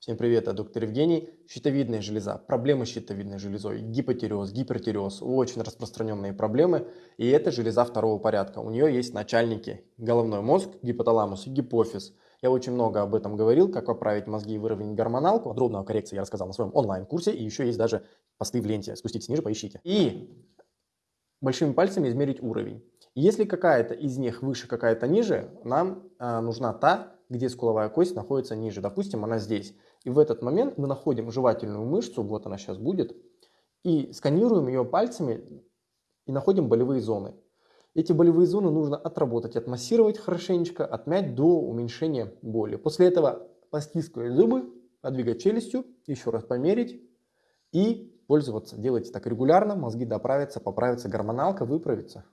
Всем привет, я доктор Евгений. Щитовидная железа, проблемы с щитовидной железой, гипотиреоз, гипертиреоз, очень распространенные проблемы. И это железа второго порядка. У нее есть начальники, головной мозг, гипоталамус и гипофиз. Я очень много об этом говорил, как поправить мозги и выровнять гормоналку. Подробно о коррекции я рассказал на своем онлайн-курсе. И еще есть даже посты в ленте. Спуститесь ниже, поищите. И большими пальцами измерить уровень. Если какая-то из них выше, какая-то ниже, нам э, нужна та, где скуловая кость находится ниже. Допустим, она здесь. И в этот момент мы находим жевательную мышцу, вот она сейчас будет, и сканируем ее пальцами и находим болевые зоны. Эти болевые зоны нужно отработать, отмассировать хорошенечко, отмять до уменьшения боли. После этого постискивать зубы, подвигать челюстью, еще раз померить и пользоваться. Делайте так регулярно, мозги доправятся, поправится гормоналка, выправится.